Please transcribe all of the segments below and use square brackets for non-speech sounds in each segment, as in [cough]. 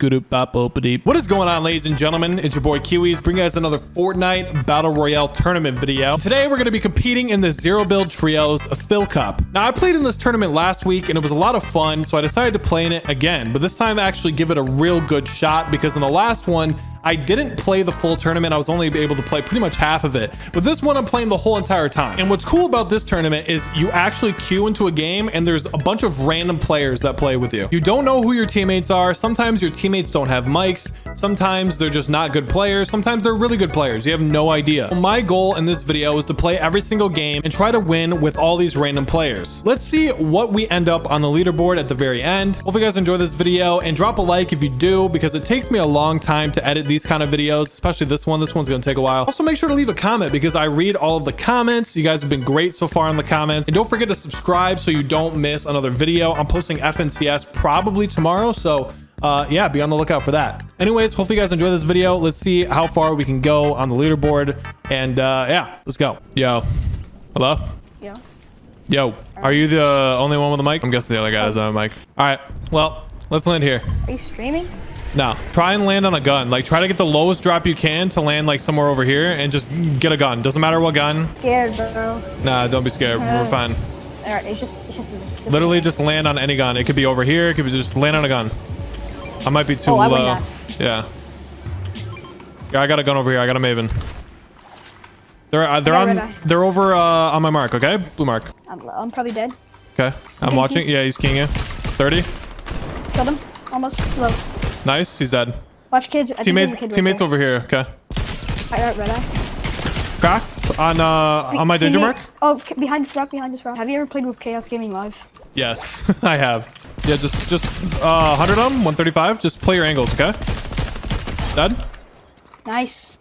What is going on, ladies and gentlemen? It's your boy Kiwis, bringing you guys another Fortnite Battle Royale tournament video. Today, we're going to be competing in the Zero Build Trios Fill Cup. Now, I played in this tournament last week, and it was a lot of fun, so I decided to play in it again. But this time, actually give it a real good shot, because in the last one, I didn't play the full tournament. I was only able to play pretty much half of it. But this one, I'm playing the whole entire time. And what's cool about this tournament is you actually queue into a game, and there's a bunch of random players that play with you. You don't know who your teammates are. Sometimes your teammates don't have mics. Sometimes they're just not good players. Sometimes they're really good players. You have no idea. My goal in this video is to play every single game and try to win with all these random players. Let's see what we end up on the leaderboard at the very end. Hope you guys enjoy this video and drop a like if you do because it takes me a long time to edit these kind of videos, especially this one. This one's going to take a while. Also make sure to leave a comment because I read all of the comments. You guys have been great so far in the comments. And don't forget to subscribe so you don't miss another video. I'm posting FNCS probably tomorrow. So uh, yeah, be on the lookout for that. Anyways, hopefully you guys enjoy this video. Let's see how far we can go on the leaderboard. And uh, yeah, let's go. Yo. Hello? Yeah. Yo. Are you the only one with a mic? I'm guessing the other guy doesn't have a mic. All right. Well, let's land here. Are you streaming? No. Try and land on a gun. Like, try to get the lowest drop you can to land, like, somewhere over here and just get a gun. Doesn't matter what gun. Scared, bro. Nah, don't be scared. We're fine. Alright, it's just, it's just, it's just Literally just land on any gun. It could be over here. It could be just land on a gun. I might be too Oh, low. Yeah. Yeah, I got a gun over here. I got a Maven. They're uh, they're on eye. they're over uh, on my mark. Okay, blue mark. I'm, I'm probably dead. Okay, I'm watching. Yeah, he's keying you. Thirty. Killed him. Almost low. Nice. He's dead. Watch kids. I think there's a Teammate kid right teammates there. over here. Okay. I got red eye. Cracked on uh on my danger mark. Oh, behind this rock, behind this rock. Have you ever played with Chaos Gaming Live? Yes, [laughs] I have. Yeah, just just uh 100 on 135. Just play your angles. Okay. Dead. Nice.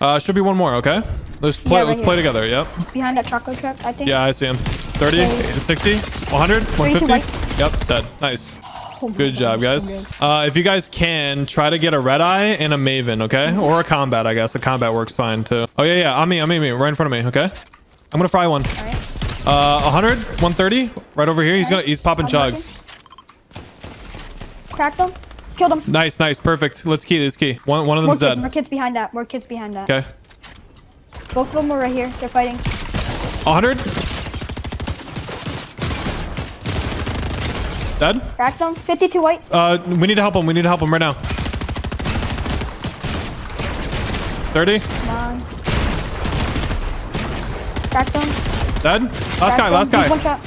Uh, should be one more. Okay. Let's play. Yeah, right let's play together. Yep. Behind that chocolate trap, I think. Yeah, I see him. 30, Okay. 60, 100, 150. Yep, dead. Nice. Oh Good job, guys. good. Uh, if you guys can, try to get a red eye and a Maven, okay? Or a combat, I guess. A combat works fine too. Oh yeah, yeah. On me, on me, me, right in front of me. Okay. I'm gonna fry one. Alright. Uh, 100, 130, right over here. He's gonna, he's popping I'm chugs. Cracked him. Killed him. Nice, nice, perfect. Let's key. Let's key. One, one of More them's dead. more kids behind that. More kids behind that. Okay. Both of them are right here. They're fighting. 100. Dead. Cracked them. 52 white. Uh, we need to help him. We need to help him right now. 30. Come on. Cracked them. Dead. Last Cracked guy. Last guy. One shot.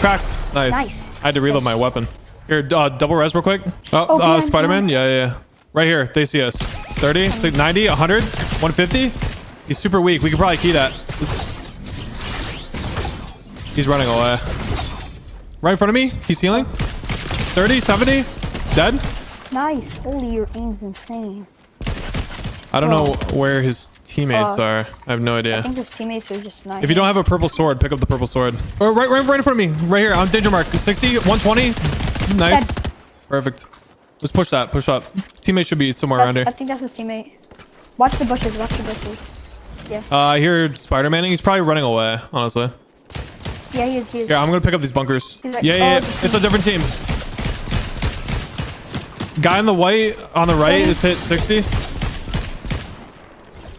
Cracked. Nice. Nice. I had to reload my weapon. Here, uh, double res real quick. Oh, Oh, uh, Spider-Man. Yeah, yeah, yeah. Right here. They see us. 30, 60, 90, 100, 150. He's super weak. We could probably key that. He's running away. Right in front of me. He's healing. 30, 70. Dead. Nice. Holy, your aim's insane. I don't Oh. know where his teammates Uh, are. I have no idea. I think his teammates are just nice. If you don't have a purple sword, pick up the purple sword. Or right, right, right in front of me. Right here. On danger mark. 60, 120. Nice. Dead. Perfect. Let's push that. Push up. Teammate should be somewhere around here. I think that's his teammate. Watch the bushes. Watch the bushes. Uh, I hear Spider-Man. He's probably running away, honestly. Yeah, he is. He is. Here, I'm gonna pick up these bunkers. Like, yeah, yeah, yeah. oh, It's a different team. Guy in the white on the right is hit 60.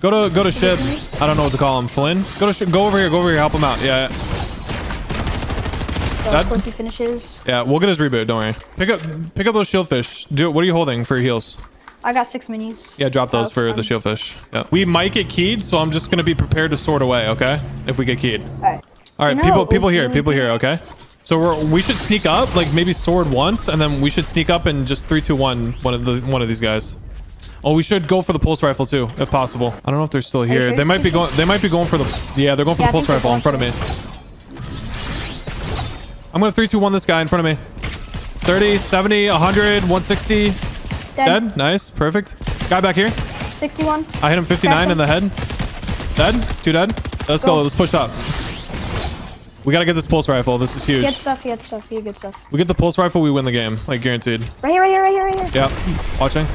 Go to go to ship. I don't know what to call him. Flynn. Go to. Go over here. Go over here. Help him out. Yeah. So that- of course he finishes. yeah. We'll get his reboot. Don't worry. Pick up pick up those shieldfish. Do it. What are you holding for your heals? I got six minis. Yeah, drop those Oh, for the um, fine. shieldfish. Yeah. We might get keyed, so I'm just gonna be prepared to sword away. Okay. If we get keyed. All right. All right, You know people, people here, people here. Okay, so we're we should sneak up, like maybe sword once, and then we should sneak up and just three, two, one, one of the one of these guys. Oh, we should go for the pulse rifle too, if possible. I don't know if they're still here. sure? They might be going. They might be going for the. Yeah, they're going for Yeah, the pulse rifle in front of me. I'm gonna three, two, one this guy in front of me. 30, 70, 100, 160. Dead. Dead. Nice. Perfect. Guy back here. 61. I hit him 59 in the head. Dead. Two dead. Let's go. Go. Let's push up. We gotta get this pulse rifle. This is huge. had stuff. Had stuff. Had good stuff. We get the pulse rifle, we win the game, like guaranteed. Right here. Right here. Right here. Right here. Yep. Watching.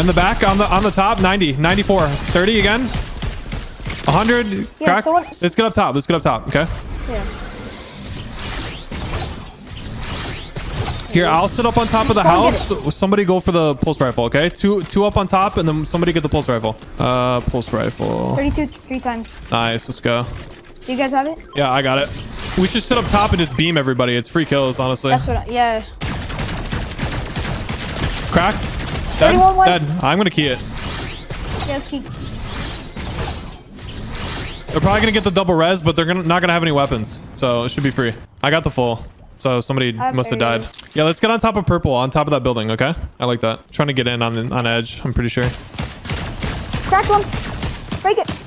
In the back, on the on the top, 90, 94, 30 again. 100. Yeah, Cracked. someone- Let's get up top. Let's get up top. Okay. Yeah. Here, I'll sit up on top of the house. Somebody go for the pulse rifle, okay? Two two up on top, and then somebody get the pulse rifle. Uh, pulse rifle. 32 three times. Nice, let's go. You guys have it? Yeah, I got it. We should sit up top and just beam everybody. It's free kills, honestly. That's what. I, yeah. Cracked. Dead. Dead. I'm gonna key it. Yes, keep. They're probably gonna get the double res, but they're gonna not gonna have any weapons, so it should be free. I got the full. So somebody must have died. Yeah, let's get on top of purple, on top of that building, okay? I like that. Trying to get in on on edge. I'm pretty sure. Crack one. Break it.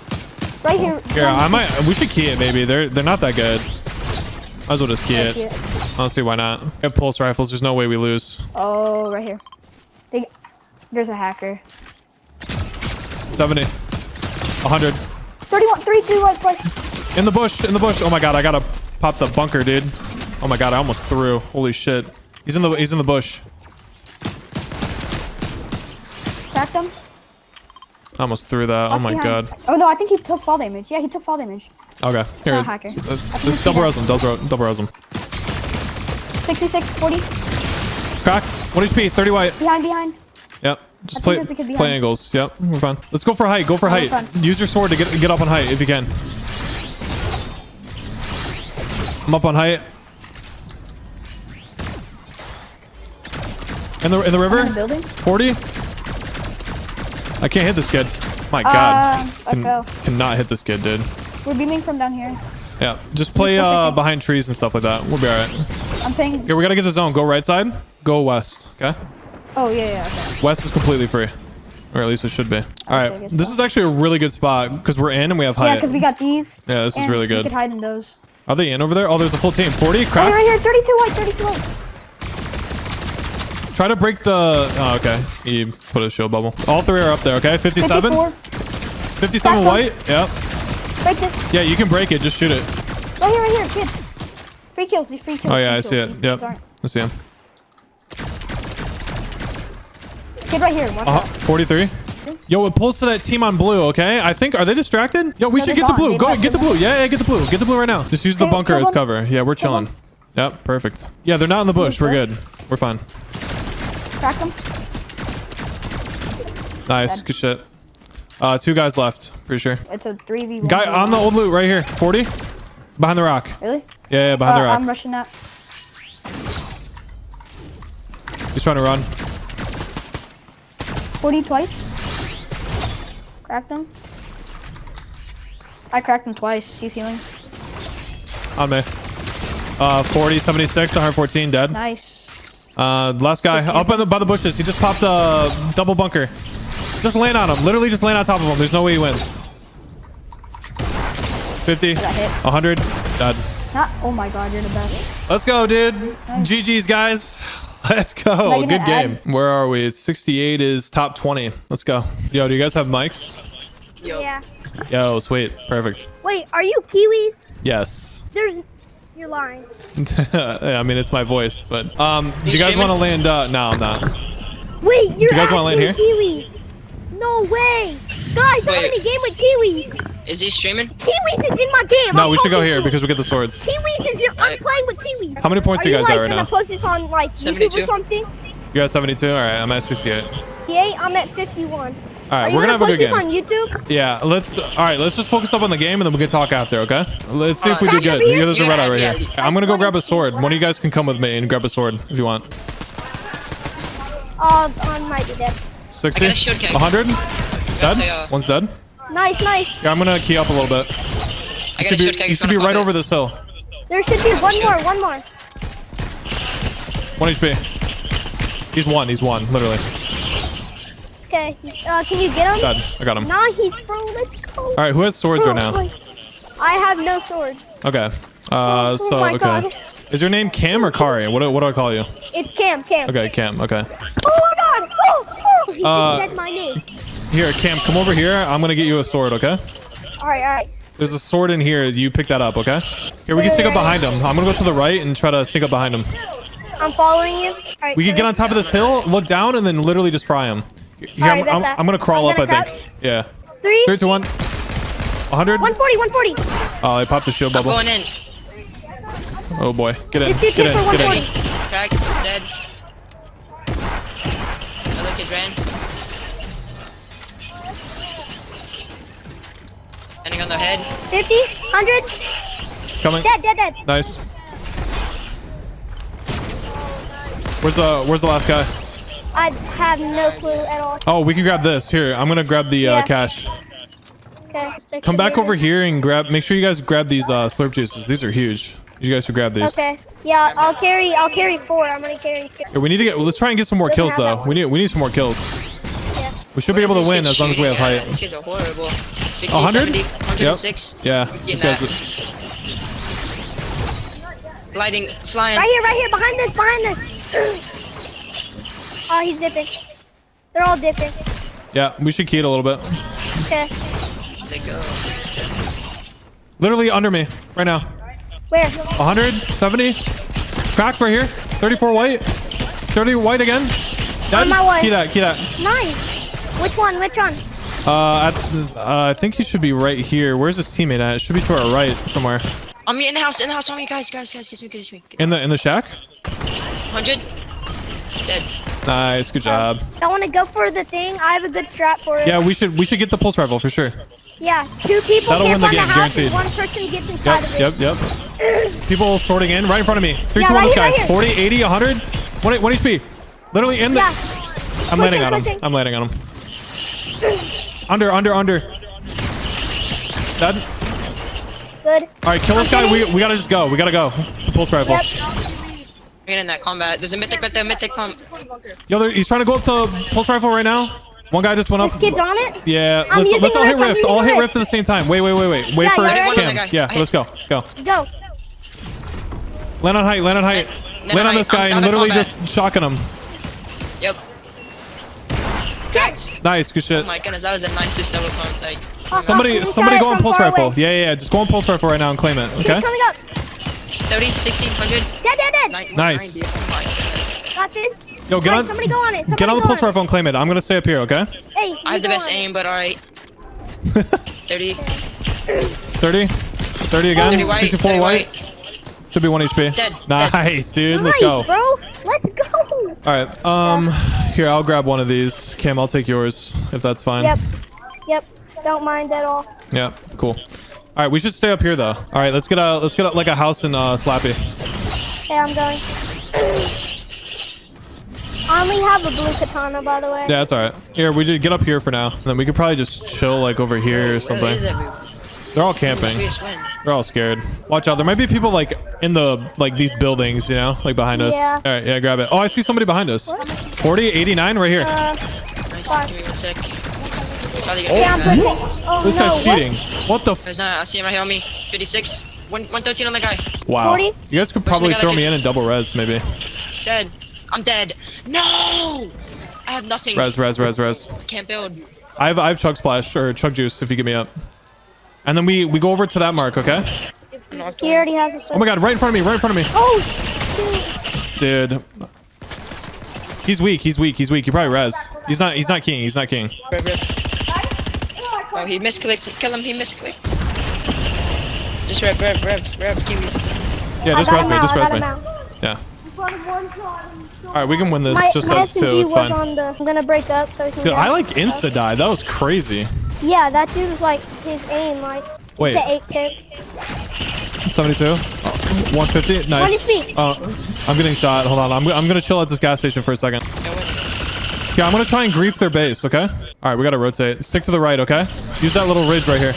Right here. Yeah, I might. We should key it. Maybe they're they're not that good. Might as well just key it. key it. Honestly, why not? We have pulse rifles. There's no way we lose. Oh, right here. They, there's a hacker. 70. 100. 31, 3, 2, 1, twice. In the bush. In the bush. Oh my god, I gotta pop the bunker, dude. Oh my god, I almost threw. Holy shit. He's in the he's in the bush. Cracked him. I almost threw that. Oh my behind. god. Oh no, I think he took fall damage. Yeah, he took fall damage. Okay. Here. not a hacker. Let's, let's double res him. Double, double res him. 66, 40. Cracked. 1 HP. 30 white. Behind, behind. Yep. Just I play think there's a kid play angles. Yep. We're fine. Let's go for height. Go for Oh, height. Use your sword to get get up on height if you can. I'm up on height. In the in the river. in the building. 40. I can't hit this kid. My God. Uh, Can, cannot hit this kid, dude. We're beaming from down here. Yeah. Just play uh, behind trees and stuff like that. We'll be all right. I'm paying. Here, we gotta get the zone. Go right side. Go west. Okay. Oh, yeah, yeah, okay. West is completely free. Or at least it should be. All right. Okay, good This is actually a really good spot because we're in and we have height. Yeah, because we got these. Yeah, this is really We could hide in those. Are they in over there? Oh, there's a full team. 40, Oh, cracked. right here, 32 white, 32 white. Try to break the... Oh, okay. He put a shield bubble. All three are up there, okay? 57? 54. 57 Cracked white? Yep. Break this. Yeah, you can break it. Just shoot it. Right here, right here, kid. Free kills, free kills. Oh, yeah, I see kills. it. These Yep. I see him. Kid right here, watch Uh-huh. 43. Yo, it pulls to that team on blue, okay? I think... Are they distracted? Yo, we No, should get the blue. Go, left. get the blue. Yeah, yeah, get the blue. Get the blue right now. Just use the bunker as cover. Yeah, we're chilling. Yep, perfect. Yeah, they're not in the bush. We're good. We're fine. Crack them. Nice. Dead. Good shit. Uh, two guys left. Pretty sure. It's a 3v1. Guy on the old loot right here. 40. Behind the rock. Really? Yeah, yeah, behind Uh, the rock. I'm rushing that. He's trying to run. 40 twice. Cracked him. I cracked him twice. He's healing. On me. Uh, 40, 76, 114, dead. Nice. Uh, last guy up by the, by the bushes. He just popped a double bunker. Just land on him. Literally just land on top of him. There's no way he wins. 50, got 100, dead. Not. Oh my god, you're the best. Let's go, dude. GG's, guys. [laughs] Let's go. Am I Good game. add- Where are we? 68 is top 20. Let's go. Yo, do you guys have mics? Yo. Yeah. Yo, sweet. Perfect. Wait, are you Kiwis? Yes. There's. You're lying. [laughs] I mean, it's my voice, but um, do You you guys want to land? Uh, no, I'm not. Wait, you're you guys wanna land here? Kiwis. No way. Guys, I'm Wait. in a game with Kiwis. Is he streaming? Kiwis is in my game. No, I'm we should go here to because we get the swords. Kiwis is here. I'm playing with Kiwis. How many points are do you guys like, at right gonna now? post this on like YouTube 72. or something? You guys 72? All right, I'm at 68. Yay, I'm at 51. All right, are we're gonna have a good game. on YouTube? Yeah, let's. All right, let's just focus up on the game and then we can talk after. Okay? Let's see if we do good. Yeah, Yeah, there's a red eye right yeah. here. I'm gonna go grab a sword. One of you guys can come with me and grab a sword if you want. Uh, on my dead. 60, I got a shield keg. 100, dead. One's dead. Nice, nice. Yeah, I'm gonna key up a little bit. I You got a should shield be, you should be right pop over this hill. There should be one more, one more. One HP. He's one. He's one. Literally. Okay, uh, can you get him? Dead. I got him. Nice, bro. Let's go. All right, who has swords right now? I have no sword. Okay. Uh, Oh so my okay. God. Is your name Cam or Kari? What do, what do I call you? It's Cam, Cam. Okay, Cam. Okay. Oh my god! Oh, oh. He Uh, just said my name. Here, Cam, come over here. I'm gonna get you a sword. Okay. Alright, alright. There's a sword in here. You pick that up. Okay. Here, we can sneak up behind him. I'm gonna go to the right and try to sneak up behind him. I'm following you. We can get on top of this hill, look down, and then literally just fry him. Here, I'm, I'm. I'm gonna crawl up, I'm up. I gonna think. Yeah. Three, Three, two, one. 100. 140, 140. Oh, I popped the shield I'm bubble. going in. Oh boy. Get in. Just, just, Get just for in. Get in. 140. cracked, dead. Another kid ran. Landing on their head. 50, 100, Coming. dead, dead, dead. Nice. Where's the Where's the last guy? I have no clue at all. Oh, we can grab this. Here, I'm gonna grab the uh, Yeah. cash. Okay. Come back later. over here and grab. Make sure you guys grab these uh, slurp juices. These are huge. You guys should grab these. Okay. Yeah, I'll carry. I'll carry four. I'm gonna carry two. Here, we need to get. Let's try and get some more kills though. We need. We need some more kills. Yeah. We should be able to win as long as we have height. These guys are horrible. 60, 100? 70, 106. Yeah. Getting These that. guys. Gliding, flying. Right here, right here, behind this, behind this. Oh, he's dipping. They're all dipping. Yeah, we should key it a little bit. Okay. They go. Literally under me right now. Where? 170. Cracked right here. 34 white. 30 white again. Dead. On my way. Key that. Key that. Nice. Which one? Which one? Uh, at, uh, I think he should be right here. Where's his teammate at? It should be to our right somewhere. On me in the house, in the house, on me, guys, guys, guys, kiss me, kiss me. In the in the shack. 100. Dead. Nice. Good job. I want to go for the thing. I have a good strap for it. Yeah, we should we should get the pulse rifle for sure. Yeah. Two people That'll win the game, the guaranteed. one person gets inside Yep. of it. Yep. Yep. People sorting in right in front of me. Three, Yeah, two, one. This guy. right 40, 80, 100. One, one HP. Literally in the. Yeah. I'm landing Pushing, on him. I'm landing on him. Under, under, under. Dead. Good. All right, kill this guy. We, we gotta just go. We gotta go. It's a pulse rifle. Yep. We're in that combat. There's a mythic right there, mythic pump. Yo, he's trying to go up to pulse rifle right now. One guy just went up. This kid's on it. Yeah, I'm let's, let's all hit Rift, I'm rift. using All hit Rift. rift at the same time. Wait, wait, wait, wait. Wait Yeah, for you're right. Cam. Yeah, let's go. Go. Go. Land on height. Land on height. Land- Land on on this guy I'm and literally combat. just shotgun him. Yep. Cracked. Nice. Good shit. Oh my goodness, that was the nicest double pump. Like, Oh, Somebody, somebody go on pulse rifle. away? Yeah, yeah, yeah. Just go on pulse rifle right now and claim it. Okay. He's coming up. 30, 60, 100, Dead, dead, dead. 90, Nice. 90. My goodness. Got this. Yo, get Alright, on. Somebody go on it. Somebody Get on the pulse rifle and claim it. I'm gonna stay up here. Okay. Hey. I had the best on it. aim, but alright. [laughs] 30, 30. 30 again. 30 white, 64 30 white. white. Should be one HP. Dead, Nice, dude. Nice, Let's go. bro. Let's go. All right. Um, here I'll grab one of these. Cam, I'll take yours if that's fine. Yep. Yep. Don't mind at all. Yeah. Cool. All right. We should stay up here though. All right. Let's get a let's get a, like a house in uh, Slappy. Hey, I'm going. I only have a blue katana, by the way. Yeah, that's all right. Here, we just get up here for now, and then we could probably just chill like over here or something. is? They're all camping. They're all scared. Watch out. There might be people like in the like these buildings, you know, like behind us. Yeah. All right. Yeah. Grab it. Oh, I see somebody behind us. 40, 89 right here. Uh, Nice, Fine. give me one sec. Saw the yeah, I'm guy. pushing. Oh, This no. guy's what? cheating. What the? F There's not, I see him right here on me. 56, One, 113 on the guy. wow. 40? You guys could probably throw me in and double res maybe. Dead. I'm dead. No! I have nothing. Res, res, res, res. Can't build. I have I have chug splash or chug juice if you get me up. And then we we go over to that mark, okay? He already has a sword. Oh my god, right in front of me, right in front of me. Oh, shoot. Dude. He's weak, he's weak, he's weak. He probably res. He's not he's not king, he's not king. Rev, rev. Oh, he misclicked. Kill him, he misclicked. Just rev, rev, rev, rev, kiwis. Yeah, just got res me, just I res me. Yeah. Alright, we can win this My, just my as two, SMG it's fine. on the. I'm gonna break up so can. Dude, I like insta die. That was crazy. Yeah, that dude was like his aim, like Wait, the eight tip. 72? Oh, 150? Nice. 20 feet. Uh, I'm getting shot. Hold on. I'm, I'm gonna chill at this gas station for a second. Yeah, win this. Yeah, I'm gonna try and grief their base, okay? Alright, we gotta rotate. Stick to the right, okay? Use that little ridge right here.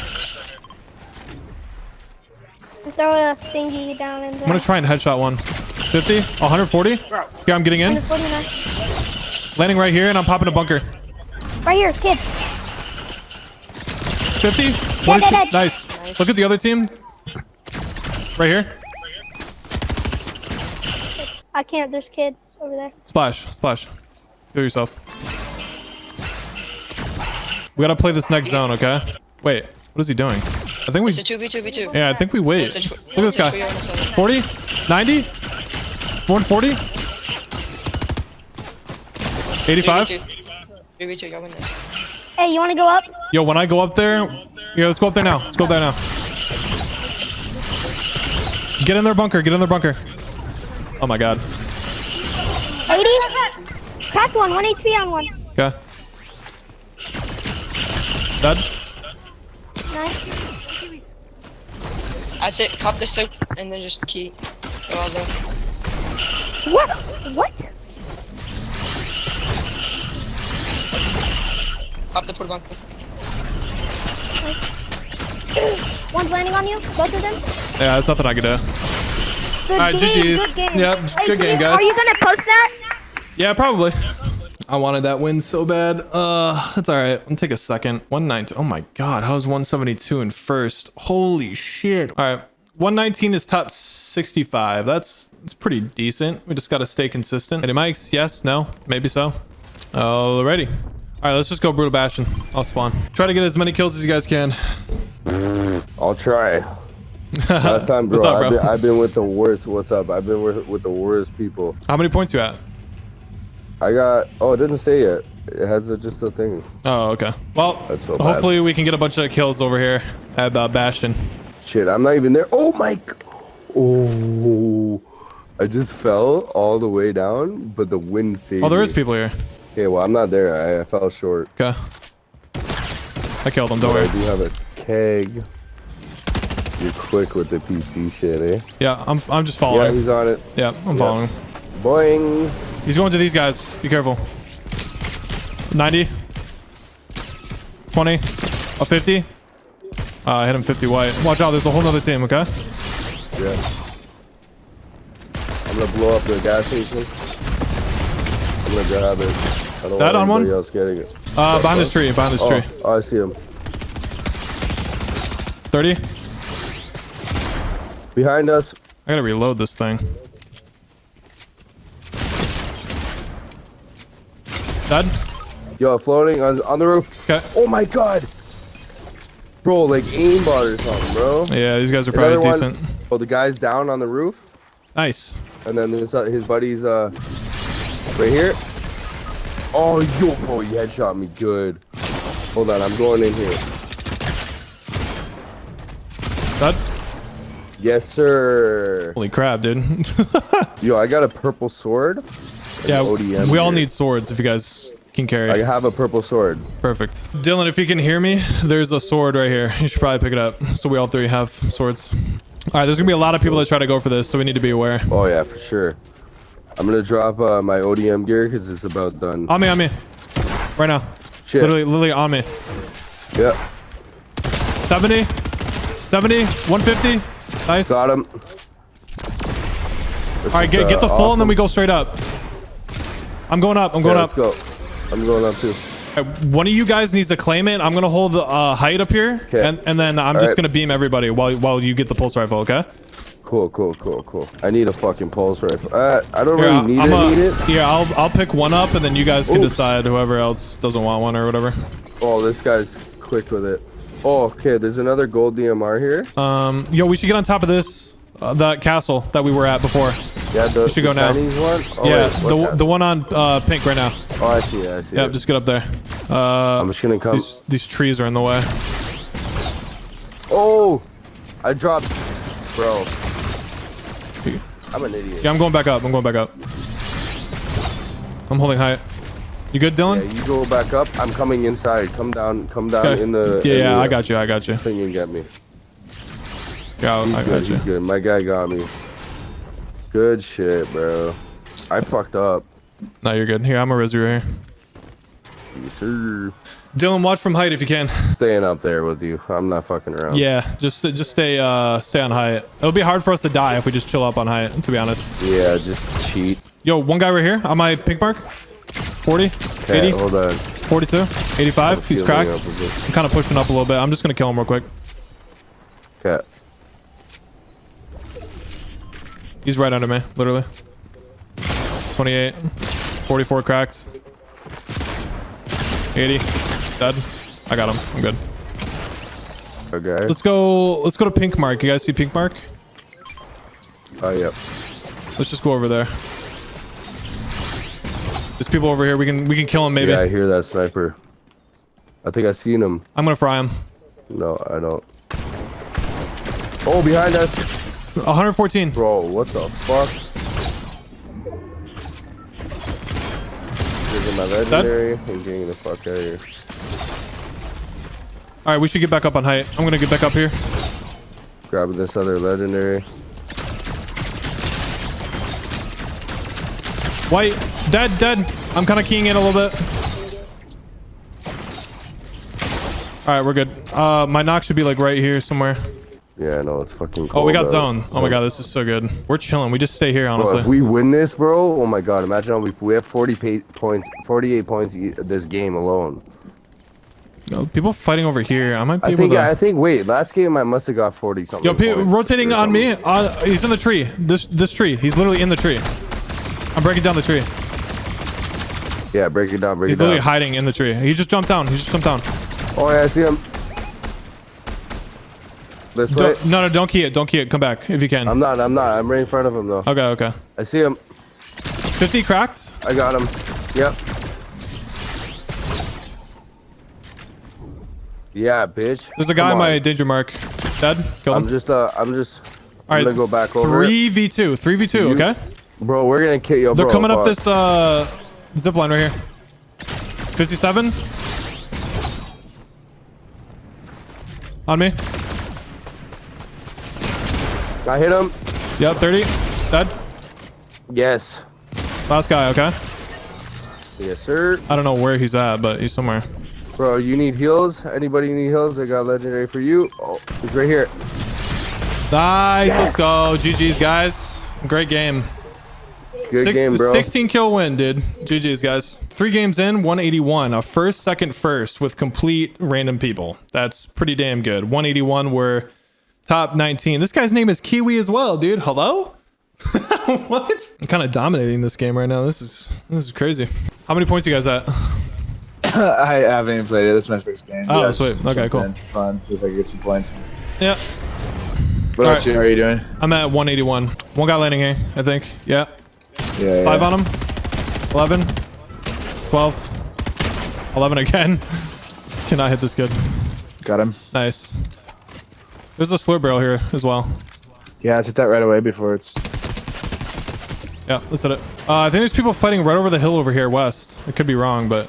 Throw a thingy down in there. I'm gonna try and headshot one. 50? 140? Here, I'm getting in. Landing right here, and I'm popping a bunker. Right here, kid. 50? One dead, is- dead. Nice. Look at the other team. Right here. I can't. There's kids over there. Splash. Splash. Do yourself. We gotta play this next zone, okay? Wait, what is he doing? I think we... It's a 2v2, v2. Yeah, I think we wait. It's a tr- Look at this guy. trio on this other- 40? 90? 140? 85? 3v2. 3v2, y'all win this. Hey, you want to go up? Yo, when I go up there... Yeah, let's go up there now. Let's go up there now. Get in their bunker. Get in their bunker. Oh my god. 180. Cracked one. 1 HP on one. Okay. Dead. Nice. That's it. Pop the soap and then just key. Go all there. What? What? Pop the porta bunker. One's landing on you. Both of them. Yeah, there's nothing I can do. Good Alright, game. GG's. Good game. Yep, Hey, good game, guys. Are you gonna post that? Yeah, probably. I wanted that win so bad. Uh, it's all right. I'll take a second. 119. Oh my God. How's 172 in first? Holy shit. All right. 119 is top 65. That's, that's pretty decent. We just got to stay consistent. Any mics? Yes? No? Maybe so. Alrighty. All right, let's just go Brutal Bastion. I'll spawn. Try to get as many kills as you guys can. I'll try. [laughs] Last time, bro, What's up, bro? I've, been, I've been with the worst. What's up? I've been with, with the worst people. How many points you at? I got. Oh, it doesn't say yet. It has a, just a thing. Oh, okay. Well, so bad. hopefully we can get a bunch of kills over here at uh, Bastion. Shit, I'm not even there. Oh my. Oh, I just fell all the way down, but the wind saved Oh, there me. is people here. Okay, well, I'm not there. I, I fell short. Okay. I killed them. Don't But worry. I do have a keg. You're quick with the PC shit, eh? Yeah, I'm, I'm just following. Yeah, he's on it. Yeah, I'm following. Boing. He's going to these guys. Be careful. 90. 20. A 50. Uh, I hit him 50 white. Watch out. There's a whole nother team, okay? Yeah. I'm gonna blow up the gas station. I'm gonna grab it. I don't That want on one? else getting it. Uh, behind this tree. Behind this Oh, tree. oh, I see him. 30. Behind us. I gotta reload this thing. Dead? Yo, floating on, on the roof. Okay. Oh my god. Bro, like aimbot or something, bro. Yeah, these guys are probably Another decent. one. Oh, the guy's down on the roof. Nice. And then there's uh, his buddy's uh right here. Oh, yo, bro, you headshot me good. Hold on, I'm going in here. Dead? Yes, sir. Holy crap, dude. [laughs] Yo, I got a purple sword. Yeah, ODM we all here. need swords if you guys can carry. I have a purple sword. Perfect. Dylan, if you can hear me, there's a sword right here. You should probably pick it up. So we all three have swords. All right, there's gonna be a lot of people that try to go for this, so we need to be aware. Oh yeah, for sure. I'm gonna drop uh, my ODM gear because it's about done. On me, on me. Right now. Shit. Literally, literally on me. Yeah, 70. 70. 150. Nice. got him. All right, get, get the full and then we go straight up. I'm going up. I'm going Yeah, up. let's go. I'm going up too. Right, One of you guys needs to claim it. I'm gonna hold the uh, height up here, 'Kay. and and then I'm All just right. gonna beam everybody while while you get the pulse rifle. Okay? Cool, cool, cool, cool. I need a fucking pulse rifle. Uh, I don't Here, really I'll- need I'm it. a- need it. Here, I'll I'll pick one up, and then you guys can Oops. decide whoever else doesn't want one or whatever. Oh, this guy's quick with it. Oh, okay. There's another gold DMR here. Um, yo, we should get on top of this, uh, that castle that we were at before. Yeah, the, should the go now. One. Oh, yeah, wait, the the one on uh, pink right now. Oh, I see it. I see Yeah, just get up there. Uh, I'm just gonna come. these these trees are in the way. Oh, I dropped, bro. I'm an idiot. Yeah, I'm going back up. I'm going back up. I'm holding height. You good, Yeah, Dylan? you go back up. I'm coming inside. Come down. Come down Okay. in the. yeah, in yeah, the I got you. I got you. Thing and get me. Yeah, I good. got you. He's good. My guy got me. Good shit, bro. I fucked up. No, you're good. Here, I'm a res right here. Yes, sir. Dylan, watch from height if you can. Staying up there with you. I'm not fucking around. Yeah, just just stay uh stay on height. It'll be hard for us to die if we just chill up on height. To be honest. Yeah, just cheat. Yo, one guy right here on my pink mark. 40, Okay, 80, hold on. 42, 85. He's cracked. up with it. I'm kind of pushing up a little bit. I'm just gonna kill him real quick. Okay. He's right under me, literally. 28, 44 cracked. 80, dead. I got him. I'm good. Okay. Let's go. Let's go to pink mark. You guys see pink mark? Oh, yep. Let's just go over there. There's people over here. We can we can kill him maybe. Yeah, I hear that sniper. I think I seen him. I'm gonna fry him. No, I don't. Oh, behind us. 114. Bro, what the fuck? Drinking my legendary and getting the fuck out of here. All right, we should get back up on height. I'm gonna get back up here. Grabbing this other legendary. White, dead, dead. I'm kind of keying in a little bit. All right, we're good. Uh, my knock should be like right here somewhere. Yeah, I know it's fucking. cold. Oh, we got out. zone. Oh my god, this is so good. We're chilling. We just stay here, Bro, honestly. if we win this, bro, oh my god! Imagine if we have 40 pa- points, 48 points this game alone. No, people fighting over here. I might be I able think. to. I think. Wait, last game I must have got 40 something. Yo, rotating on me. Uh, he's in the tree. This this tree. He's literally in the tree. I'm breaking down the tree. Yeah, break it down. Break He's it down. He's literally hiding in the tree. He just jumped down. He just jumped down. Oh yeah, I see him. This. Don't, no, no, don't key it. Don't key it. Come back if you can. I'm not. I'm not. I'm right in front of him though. okay, okay. I see him. 50 cracked. I got him. Yep. Yeah, bitch. There's a guy Come in my on. danger mark. Dead. Kill him. I'm just. Uh. I'm just. All right, gonna go back over. 3v2. 3v2, You- okay? Bro, we're gonna kill you. They're bro, coming up this uh zip line right here. 57. On me. I hit him. Yep, 30. Dead. Yes. Last guy, okay? Yes, sir. I don't know where he's at, but he's somewhere. Bro, you need heals? Anybody need heals? I got legendary for you. Oh, he's right here. Nice. Let's go. GG's, guys. Great game. Good Six- game, bro. 16 kill win, dude. GG's, guys. Three games in, 181. A first, second, first with complete random people. That's pretty damn good. 181 were top 19. This guy's name is Kiwi as well, dude. Hello? [laughs] what? I'm kind of dominating this game right now. This is this is crazy. How many points you guys at? [coughs] I haven't even played it. This is my first game. Oh, Just sweet. Okay, cool. For fun, see if I can get some points. Yeah, What All about right. you? How are you doing? I'm at 181. One guy landing A, I think. Yeah. Yeah, yeah. Five on him. 11. 12. 11 again. [laughs] Cannot hit this good. Got him. Nice. There's a slurp barrel here as well. Yeah, let's hit that right away before it's. Yeah, let's hit it. Uh, I think there's people fighting right over the hill over here west. I could be wrong, but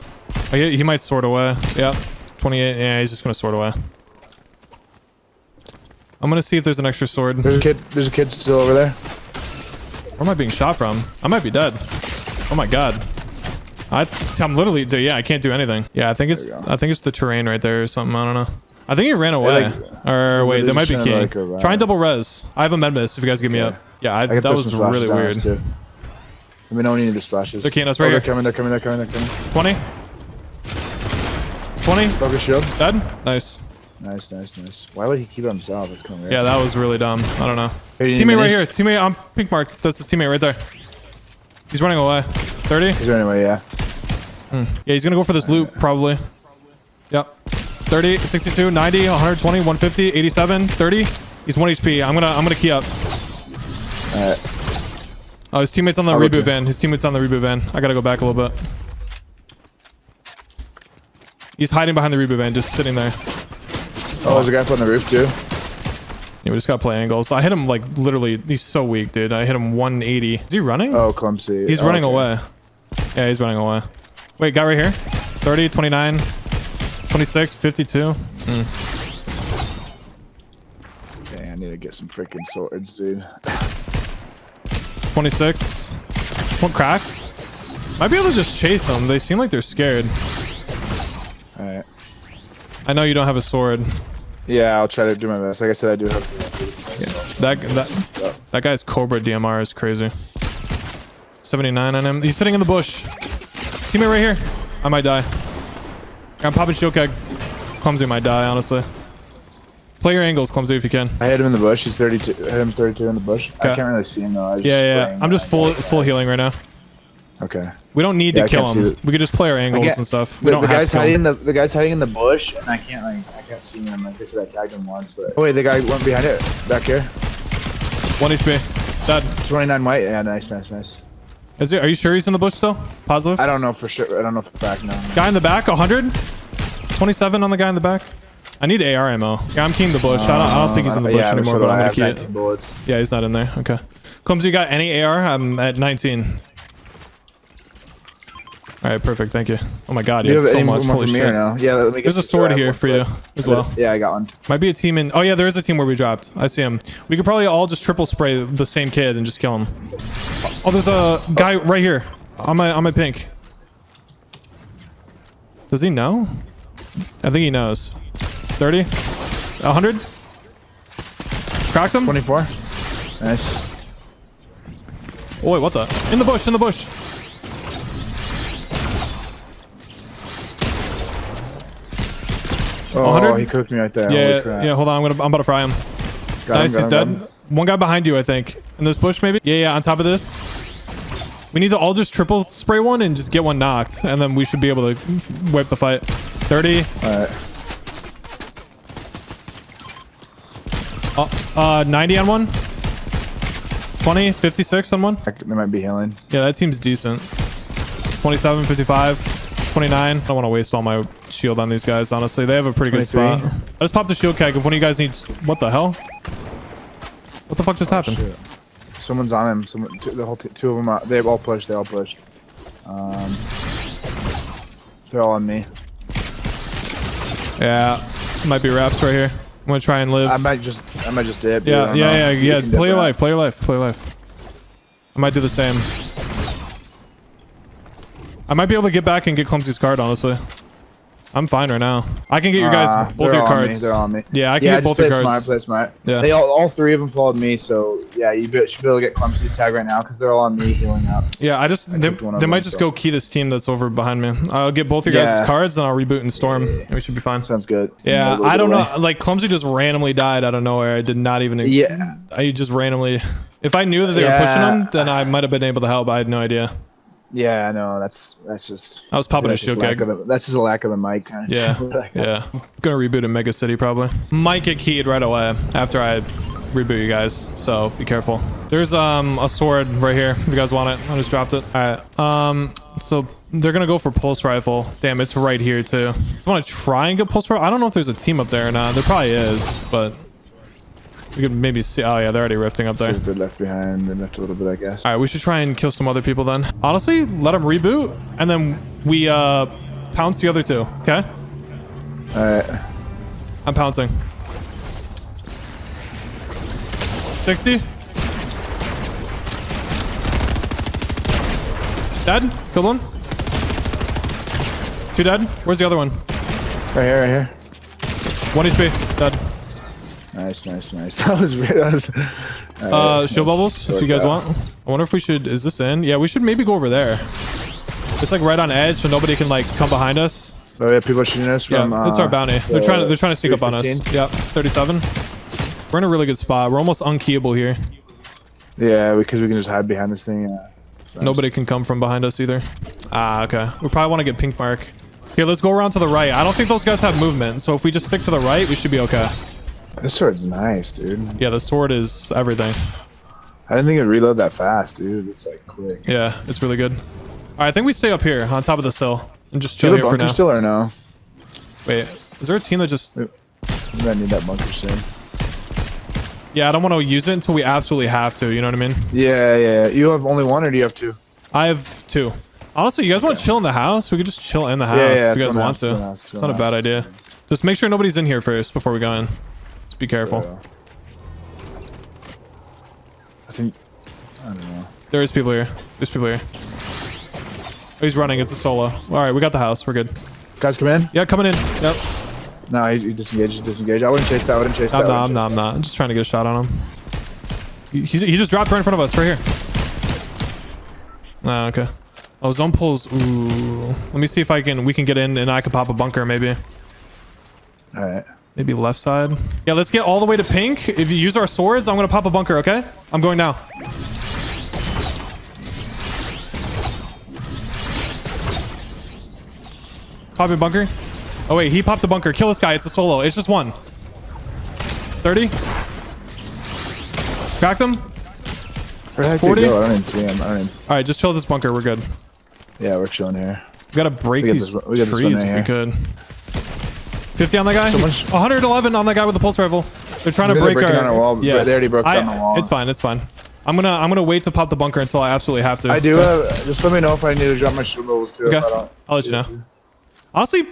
I he might sort away. Yeah, 28. Yeah, he's just gonna sort away. I'm gonna see if there's an extra sword. There's a kid. There's a kid still over there. Where am I being shot from? I might be dead. Oh my god. I, I'm literally, dude, yeah, I can't do anything. Yeah, I think it's. I think it's the terrain right there or something. I don't know. I think he ran away. like- or wait, there might be keying. like? Try and double res. I have a med mist if you guys give me Okay. up. Yeah, I, I that was really weird. too. Let me know when you need the splashes. They're keying us oh, right they're coming. They're coming. They're coming. They're coming. 20. 20. Focus shield. Dead. Nice. Nice, nice, nice. Why would he keep it himself? That's coming. Yeah, that was really dumb. I don't know. Hey, do you need Teammate right here. Teammate on pink mark. That's his teammate right there. He's running away. 30. Is there anyway? Yeah. Hmm. Yeah, he's gonna go for this loop probably. Yep. 30, 62, 90, 120, 150, 87, 30. He's 1 HP. I'm gonna I'm gonna key up. Alright. Oh, his teammate's on the I'll reboot van. His teammate's on the reboot van. I gotta go back a little bit. He's hiding behind the reboot van, just sitting there. Oh, there's a guy up on the roof too. Yeah, we just gotta play angles. I hit him like literally. He's so weak, dude. I hit him 180. Is he running? Oh, clumsy. He's Oh, running okay. away. Yeah, he's running away. Wait, guy right here. 30, 29, 26, 52. Dang, I need to get some freaking swords, dude. 26. One cracked. Might be able to just chase them. They seem like they're scared. Alright. I know you don't have a sword. Yeah, I'll try to do my best. Like I said, I do have. That that that guy's Cobra DMR is crazy. 79 on him. He's sitting in the bush. Teammate right here. I might die. I'm popping shield keg. Clumsy might die, honestly. Play your angles, Clumsy, if you can. I hit him in the bush. He's 32. I hit him 32 in the bush. Okay. I can't really see him though. I Yeah, just yeah. I'm just full got- full healing right now. Okay. We don't need Yeah, to kill him. We could just play our angles can't- and stuff. We The, don't the have guy's to kill hiding him. in the the guy's hiding in the bush, and I can't like I can't see him. Like I said, I tagged him once, but oh wait, the guy went behind it back here. One HP. Dead. 29 white. Yeah, nice, nice, nice. Is he, are you sure he's in the bush still? Positive? I don't know for sure. I don't know for fact. No. Guy in the back, 100. 27 on the guy in the back. I need AR ammo. Yeah, I'm keying the bush. I, don't, I don't think he's in the uh, bush yeah, anymore, but I'm gonna key it. bullets. Yeah, he's not in there. Okay. Clumsy, you got any AR? I'm at 19. All right, perfect. Thank you. Oh my god, you have so much. Holy shit. or no? Yeah, let me get There's a sword here for you as well. Yeah, I got one. Might be a team in. Oh yeah, there is a team where we dropped. I see him. We could probably all just triple spray the same kid and just kill him. Oh, there's a guy right here on my on my pink. Does he know? I think he knows. 30? 100? Cracked him? 24. Nice. Oh, wait, what the? In the bush, in the bush. Oh, 100? he cooked me right there. Yeah, yeah, hold on. I'm gonna I'm about to fry him. Got nice, him, he's got dead. him. One guy behind you, I think. In this bush, maybe? Yeah, yeah, on top of this. We need to all just triple spray one and just get one knocked. And then we should be able to wipe the fight. 30. Alright. Uh, uh, 90 on one. 20, 56 on one. They might be healing. Yeah, that seems decent. 27, 55, 29. I don't want to waste all my shield on these guys, honestly. They have a pretty good spot. I just popped the shield keg if one of you guys needs... What the hell? What the fuck just happened? Shit. Someone's on him. Someone, two, the whole two of them. Are, they all pushed. They all pushed. Um, they're all on me. Yeah, might be wraps right here. I'm gonna try and live. I might just. I might just dip. yeah, yeah, yeah, yeah. dip Play your life. Play your life. Play your life. I might do the same. I might be able to get back and get Clumsy's card, honestly. I'm fine right now. I can get your guys Uh, both your on me. They're on me. Yeah, I can yeah, get both your cards. Play smart. Yeah. They all, all three of them followed me, so yeah, you be, should be able to get Clumsy's tag right now because they're all on me healing up. Yeah, I just they, picked one they might just so. go key this team that's over behind me. I'll get both your guys' cards and I'll reboot and storm. and we should be fine. Sounds good. Yeah, I don't delay. know. Like Clumsy just randomly died out of nowhere. I did not even. Yeah. I just randomly. If I knew that they were pushing Yeah. him, then I might have been able to help. I had no idea. Yeah, no, that's that's just. I was popping a shield of the- That's just a lack of a mic kind of. Yeah, [laughs] yeah. Gonna reboot in Mega City probably. Might get keyed right away after I reboot you guys. So be careful. There's um a sword right here. If you guys want it, I just dropped it. All right. Um. So they're gonna go for pulse rifle. Damn, it's right here too. I want to try and get pulse rifle. I don't know if there's a team up there or not. There probably is, but we could maybe see. Oh yeah, they're already rifting up there. they're left behind. They left a little bit, I guess. All right, we should try and kill some other people then. Honestly, let them reboot, and then we uh pounce the other two. Okay. All right. I'm pouncing. 60. Dead. Killed one. Two dead. Where's the other one? Right here, right here. One HP. Dead. Nice, nice, nice. [laughs] That was weird. That was. Uh, Alright, shield bubbles, if you guys out. want. I wonder if we should. Is this in? Yeah, we should maybe go over there. It's like right on edge, so nobody can like come behind us. Oh yeah, people are shooting us from. Yeah, it's our uh, bounty. They're trying to. They're trying to sneak up on us. 315. Yep, 37. We're in a really good spot. We're almost unkeyable here. Yeah, because we can just hide behind this thing. Yeah. Nice. Nobody can come from behind us either. Ah, okay. We probably want to get pink mark. Okay, let's go around to the right. I don't think those guys have movement, so if we just stick to the right, we should be okay. This sword's nice, dude. Yeah, the sword is everything. I didn't think it'd reload that fast, dude. It's like quick. Yeah, it's really good. All right, I think we stay up here on top of this hill and just chill here for bunker now. still or no? Wait, is there a team that just... Might need that bunker soon. Yeah, I don't want to use it until we absolutely have to, you know what I mean? Yeah, yeah. You have only one, or do you have two? I have two. Honestly, you guys want to chill in the house? We could just chill in the house Yeah, yeah, if you guys want house, let's go in the to. house, It's not a bad idea. Just make sure nobody's in here first before we go in. Just be careful. Yeah. I think. I don't know. There is people here. There's people here. Oh, he's running. It's a solo. All right, we got the house. We're good. Guys, come in. Yeah, coming in. Yep. No, he, he disengaged. He disengaged. I wouldn't chase that. I wouldn't chase I'm that. Not. I'm wouldn't. I'm not. I'm just trying to get a shot on him. He, he's, he just dropped right in front of us, right here. Ah, okay. Oh, zone pulls. Ooh. Let me see if I can. We can get in, and I can pop a bunker, maybe. All right. Maybe left side. Yeah, let's get all the way to pink. If you use our swords, I'm gonna pop a bunker. Okay? I'm going now. Popping bunker. Oh wait, he popped a bunker. Kill this guy. It's a solo. It's just one. 30. Cracked him. Where the heck 40? did he go? I don't even see him. I don't even. See. All right, just chill this bunker. We're good. Yeah, we're chilling here. We gotta break We these this we got this one trees right if we could. 50 on that guy. Someone's- 111 on that guy with the pulse rifle. They're trying to break our. our wall, but they already broke I- down the wall. It's fine. It's fine. I'm gonna I'm gonna wait to pop the bunker until I absolutely have to. I do. Uh, just let me know if I need to drop my shield levels too. Okay. If I don't I'll let you know. Honestly,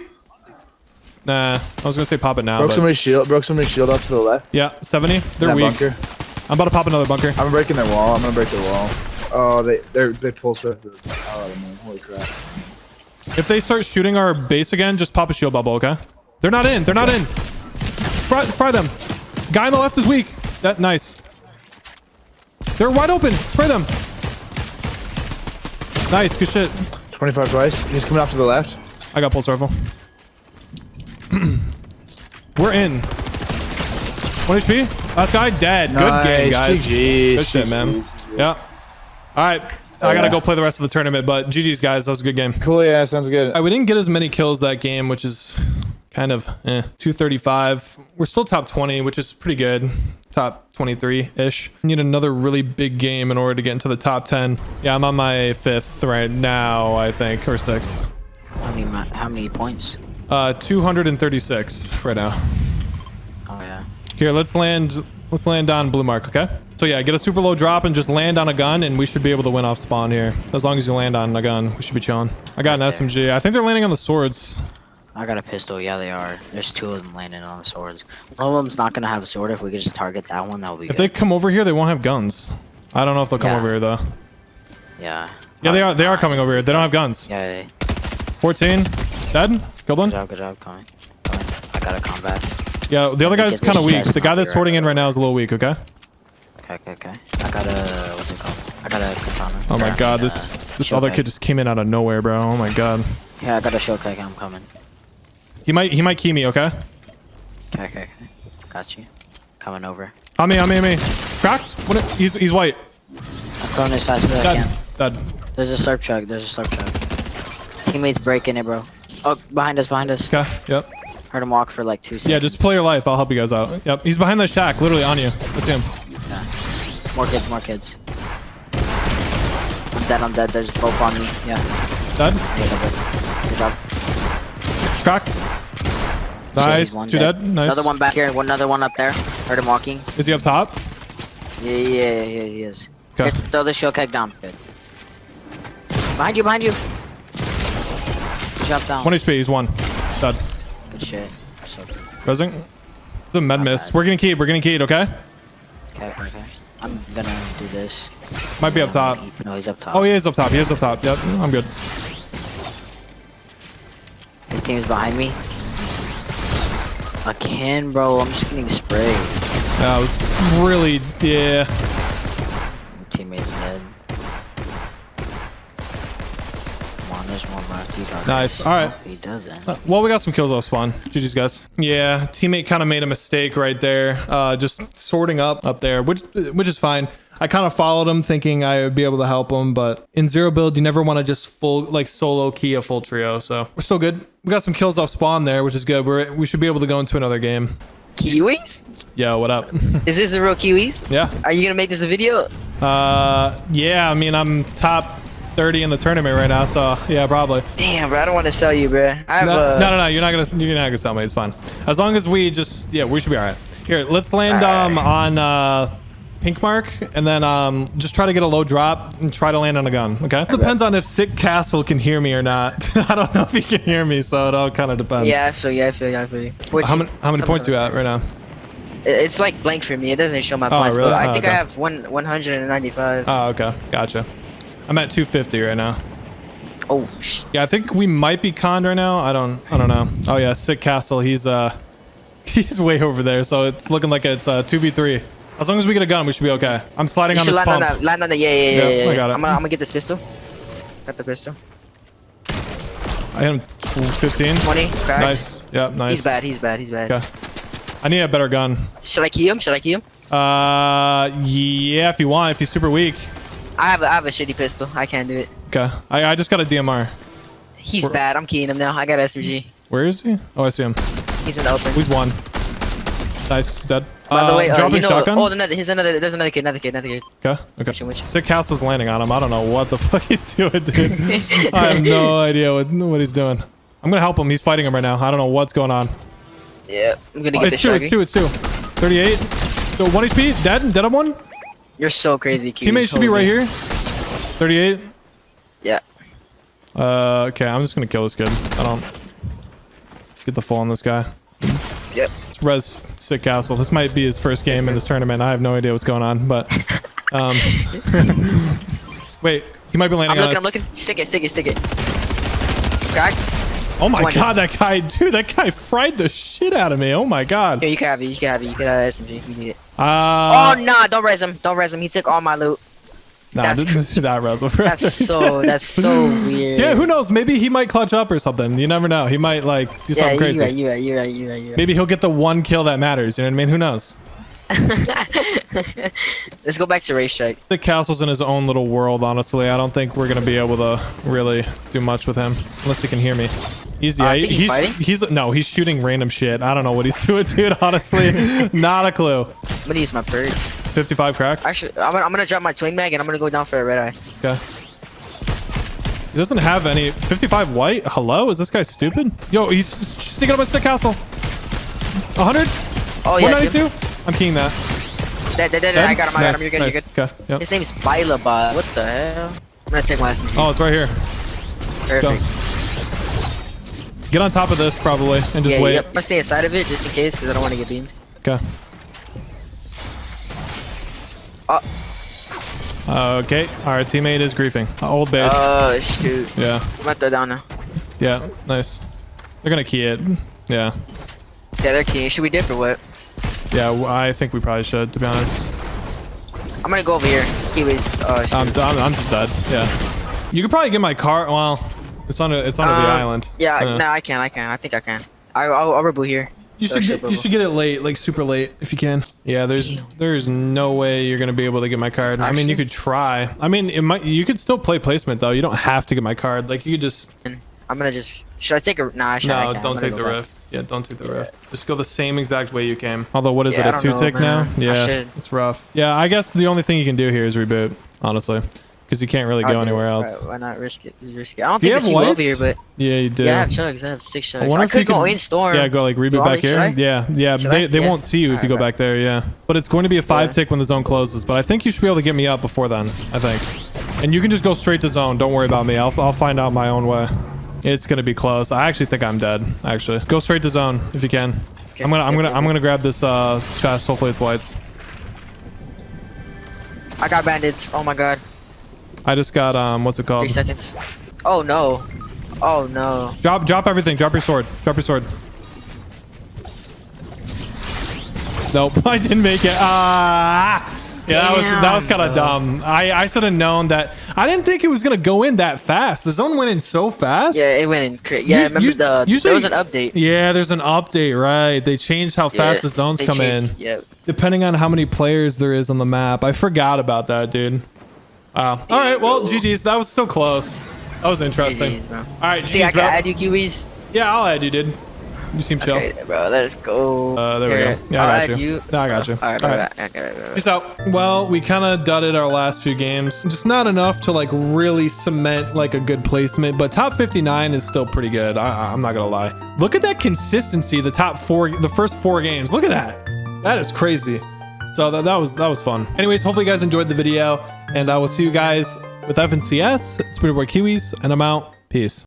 nah. I was gonna say pop it now. Broke But somebody's shield. Broke somebody's shield off to the left. yeah, 70. They're weak. bunker. I'm about to pop another bunker. I'm breaking their wall. I'm gonna break their wall. Oh, they they they pull Swift. Oh man, holy crap. If they start shooting our base again, just pop a shield bubble, okay? They're not in. They're not in. Fry, fry them. Guy on the left is weak. That nice. They're wide open. Spray them. Nice. Good shit. 25 twice. He's coming off to the left. I got pulse rifle. [clears throat] We're in. 1 HP. Last guy dead. Good game, guys. GG's. Good shit, man. GG's. Yeah. All right. I gotta Yeah. go play the rest of the tournament, but GG's, guys. That was a good game. Cool. Yeah, sounds good. All right, we didn't get as many kills that game, which is kind of eh. 235. We're still top 20, which is pretty good. Top 23-ish. Need another really big game in order to get into the top 10. Yeah, I'm on my fifth right now, I think, or sixth. How many how many points? Uh, 236 right now. Oh yeah. Here, let's land. Let's land on blue mark, okay? So yeah, get a super low drop and just land on a gun, and we should be able to win off spawn here. As long as you land on a gun, we should be chilling. I got an SMG. I think they're landing on the swords. I got a pistol. Yeah, they are. There's two of them landing on the swords. One of them's not gonna have a sword. If we could just target that one, that would be good. If they come over here, they won't have guns. I don't know if they'll come Yeah. over here though. Yeah. Yeah, they are. They are coming over here. They don't have guns. Yeah. yeah. 14, dead. Killed one. Good job. Good job. Coming. Coming. I got a combat. Yeah, the other guy's kind of weak. The guy that's right sorting in right now is a little weak. Okay. Okay. Okay. Okay. I got a what's it called? I got a katana. Oh my god, this uh, this other kid just came in out of nowhere, bro. Oh my god. Yeah, I got a shotgun. I'm coming. He might he might key me. Okay. Okay. Okay. Okay. Got you. Coming over. On me. On me. On me. Cracked. What? He's he's white. I'm going as fast as I Dead. can. Dead. There's a slurp truck. There's a slurp truck. Teammates breaking it, bro. Oh, behind us. Behind us. Okay. Yep. Heard him walk for like two seconds. Yeah, just play your life. I'll help you guys out. Yep. He's behind the shack, literally on you. Let's That's him. More kids, more kids. I'm dead, I'm dead. There's both on me. Yeah. Dead. Good job. Good job. Cracked. Nice. Two dead. Nice. Another one back here. One another one up there. Heard him walking. Is he up top? Yeah, yeah, yeah, he is. Okay. Let's throw the shield keg down. Good. Behind you, behind you. Drop down. One HP. He's one. Dead. Good shit. So good. Resing. The med Not miss. bad. We're getting keyed. We're getting keyed. Okay. Okay, okay, okay. I'm gonna do this. Might be up top. No, he's up top. Oh, he is up top. He is up top. Yep. I'm good. His team's behind me. I can, bro. I'm just getting sprayed. That was really yeah. Teammate's dead. Come on, there's one left. Nice. All right. He doesn't. Uh, Well, we got some kills off spawn. GG's, guys. Yeah, teammate kind of made a mistake right there. Uh, just sorting up up there, which which is fine. I kind of followed him thinking I would be able to help him, but in zero build, you never want to just full like solo key a full trio. So we're still good. We got some kills off spawn there, which is good. We're we should be able to go into another game. Kiwis? Yo, what up? [laughs] Is this the real Kiwis? yeah. Are you gonna make this a video? Uh, yeah. I mean, I'm top 30 in the tournament right now, so yeah, probably. Damn, bro, I don't want to sell you, bro. I have No, a. no, no, no. You're not gonna. You're not gonna tell me. It's fine. As long as we just. Yeah, we should be all right. Here, let's land um on uh pink mark and then um just try to get a low drop and try to land on a gun. Okay. Depends on if sick castle can hear me or not. [laughs] I don't know if he can hear me, so it all kind of depends. Yeah, I feel you. I feel you. I. How many how many points you at right now? It's like blank for me. It doesn't show my Oh, points. really? But I Oh, think okay. I have one 195. Oh, okay. Gotcha. I'm at 250 right now. oh, sh- Yeah, I think we might be conned right now. I don't I don't know. Oh yeah, sick castle. He's uh [laughs] he's way over there, so it's looking like it's uh 2v3. As long as we get a gun, we should be okay. I'm sliding you on this land on pump. that. Land on the. Yeah, yeah, yeah. Yeah, yeah, I got it. I'm gonna, I'm gonna get this pistol. Got the pistol. I hit him 15. 20. Cracks. Nice. Yep, nice. He's bad. He's bad. He's bad. Okay. I need a better gun. Should I key him? Should I key him? Uh, yeah, if you want, if he's super weak. I have a, I have a shitty pistol. I can't do it. Okay. I, I just got a DMR. He's Where- bad. I'm keying him now. I got SMG. Where is he? Oh, I see him. He's in the open. He's one. Nice. Dead. By the Uh, way, uh, dropping you know, shotgun. oh, another, here's another. There's another kid. Another kid. Another kid. Okay. Okay. Which one? Sick Castle's landing on him. I don't know what the [laughs] fuck he's doing, dude. I have no [laughs] idea what, what he's doing. I'm gonna help him. He's fighting him right now. I don't know what's going on. Yeah, I'm gonna Oh, get it's two. It's shotgun. two. It's two. 38. So one HP. Dead. Dead on one. You're so crazy, Kiwi. Teammate should be right here. 38. Yeah. Uh, okay, I'm just gonna kill this kid. I don't get the full on this guy. Yep. Res Sick Castle. This might be his first game in this tournament. I have no idea what's going on, but um, [laughs] wait, he might be landing I'm on looking, us. I'm looking. Stick it, stick it, stick it. Cracked. Oh my 20. god, that guy, dude, that guy fried the shit out of me. Oh my god. Here, you can have it, you can have it, you can have that SMG you need it. Uh, oh, nah, don't res him, don't res him. He took all my loot. Nah, that's- is [laughs] not Res. That's so, that's so [laughs] weird. Yeah, who knows? Maybe he might clutch up or something. You never know. He might like do Yeah, something crazy. you're right, you're right, you're right, you're right, you're right. Maybe he'll get the one kill that matters. You know what I mean? Who knows? [laughs] Let's go back to race strike. The castle's in his own little world, honestly. I don't think we're gonna be able to really do much with him unless he can hear me. He's Uh, yeah, I think he's fighting. he's no, he's shooting random shit. I don't know what he's [laughs] doing, dude. Honestly, [laughs] not a clue. I'm gonna use my purge. 55 cracks. Actually, I'm gonna, I'm gonna drop my swing mag and I'm gonna go down for a red eye. Okay. He doesn't have any 55 white. Hello, is this guy stupid? Yo, he's sneaking up at Sick Castle. 100. Oh yeah, 192. I'm keying that. Dead, dead, dead, dead. I got him, I got him. You're good, nice. you're good. Okay. Yep. His name is Bilabot. What the hell? I'm gonna take my SMG. Oh, it's right here. Perfect. Get on top of this probably and just yeah, wait. yep. I'm gonna stay inside of it just in case because I don't want to get beamed. Okay. Uh, okay. Our teammate is griefing. Old base. Oh shoot. yeah. I'm gonna throw down now. Yeah. Nice. They're gonna key it. Yeah. Yeah, they're keying. Should we dip or what? Yeah. I think we probably should, to be honest. I'm gonna go over here. Kiwis. Oh. I'm, I'm, I'm just dead. Yeah. You could probably get my car. Well, it's on. A, it's on the Uh, island. Yeah, Uh, no, I can, I can. I think I can. I, I'll, I'll reboot here. You should get, you should get it late, like super late, if you can. Yeah, there's there's no way you're gonna be able to get my card. I mean, you could try. I mean, it might. You could still play placement though. You don't have to get my card. Like you could just. I'm gonna just. Should I take a? Nah, I should. No, I don't take the go back. rift. Yeah, don't take the rift. Just go the same exact way you came. Although, what is Yeah, it? A two know, tick now? man. I Yeah, it's rough. Yeah, I guess the only thing you can do here is reboot. Honestly, because you can't really I'll go do it. anywhere Why- else. Why, not risk it? It's risky. I don't Do think there's people whites? over here, but Yeah, you do. yeah, I have chugs. I have six I chugs. I, wonder if could you go can- in storm. Yeah, go like reboot want back here. I? Yeah, yeah. Should they I? they Yeah. won't see you if you go bro. back there. Yeah, but it's going to be a five tick when the zone closes. But I think you should be able to get me up before then. I think, and you can just go straight to zone. Don't worry about me. I'll I'll find out my own way. It's gonna be close. I actually think I'm dead. Actually, go straight to zone if you can. I'm gonna I'm gonna I'm gonna grab this uh chest. Hopefully it's whites. I got bandits. Oh my god. I just got um what's it called? Three seconds. Oh no. Oh no. Drop drop everything. Drop your sword. Drop your sword. Nope, [laughs] I didn't make it. Ah. Yeah, that was that was kind of dumb. I I should have known that. I didn't think it was gonna go in that fast. The zone went in so fast. Yeah, it went in. Cra- yeah, You- remember you- the usually- there was an update. Yeah, there's an update, right? They changed how Yeah, fast the zones come changed- in, depending on how many players there is on the map. I forgot about that, dude. Wow. All right, well, GG's. That was still close. That was interesting. GG's. All right, See, I GG's, can add you Kiwis. Yeah, I'll add you, dude. You seem chill. Okay, bro, let's go. Uh, there we go. Yeah, I got add you. No, I got you. All right, All right. right. Peace out. Well, we kind of dudded our last few games. Just not enough to like really cement like a good placement, but top 59 is still pretty good. I, I'm not gonna lie. Look at that consistency. The top four, the first four games. Look at that. That is crazy. So that, that was that was fun. Anyways, hopefully you guys enjoyed the video, and I will see you guys with FNCS. It's been your boy Kiwis, and I'm out. Peace.